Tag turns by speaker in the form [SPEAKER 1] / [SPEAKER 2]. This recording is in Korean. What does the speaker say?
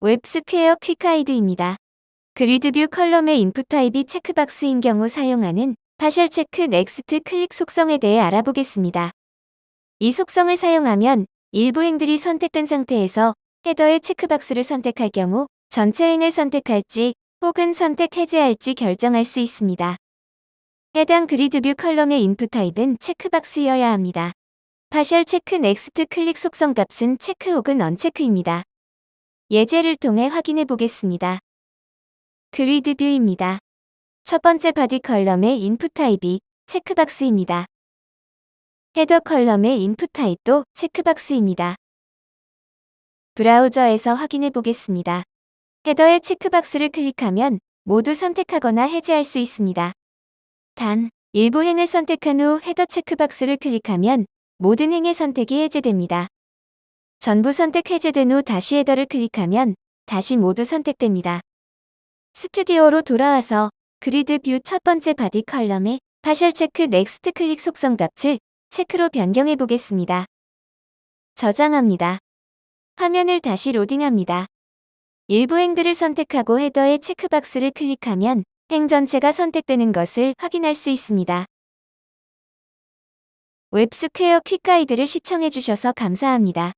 [SPEAKER 1] 웹스퀘어 퀵하이드입니다. 그리드뷰 컬럼의 인풋 타입이 체크박스인 경우 사용하는 partial check next click 속성에 대해 알아보겠습니다. 이 속성을 사용하면 일부 행들이 선택된 상태에서 header의 checkbox를 선택할 경우 전체 행을 선택할지 혹은 선택 해제할지 결정할 수 있습니다. 해당 그리드뷰 컬럼의 인풋 타입은 체크박스여야 합니다. partial check next click 속성 값은 체크 혹은 uncheck입니다. 예제를 통해 확인해 보겠습니다. Grid view입니다. 첫 번째 body column의 input type이 checkbox입니다. Header column의 input type도 checkbox입니다. 브라우저에서 확인해 보겠습니다. Header의 checkbox를 클릭하면 모두 선택하거나 해제할 수 있습니다. 단, 일부 행을 선택한 후 header checkbox를 클릭하면 모든 행의 선택이 해제됩니다. 전부 선택 해제된 후 다시 header를 클릭하면 다시 모두 선택됩니다. 스튜디오로 돌아와서 grid view 첫 번째 body column에 partial check next click 속성 값을 check로 변경해 보겠습니다. 저장합니다. 화면을 다시 로딩합니다. 일부 행들을 선택하고 header의 checkbox를 클릭하면 행 전체가 선택되는 것을 확인할 수 있습니다. 웹스퀘어 퀵가이드를 시청해주셔서 감사합니다.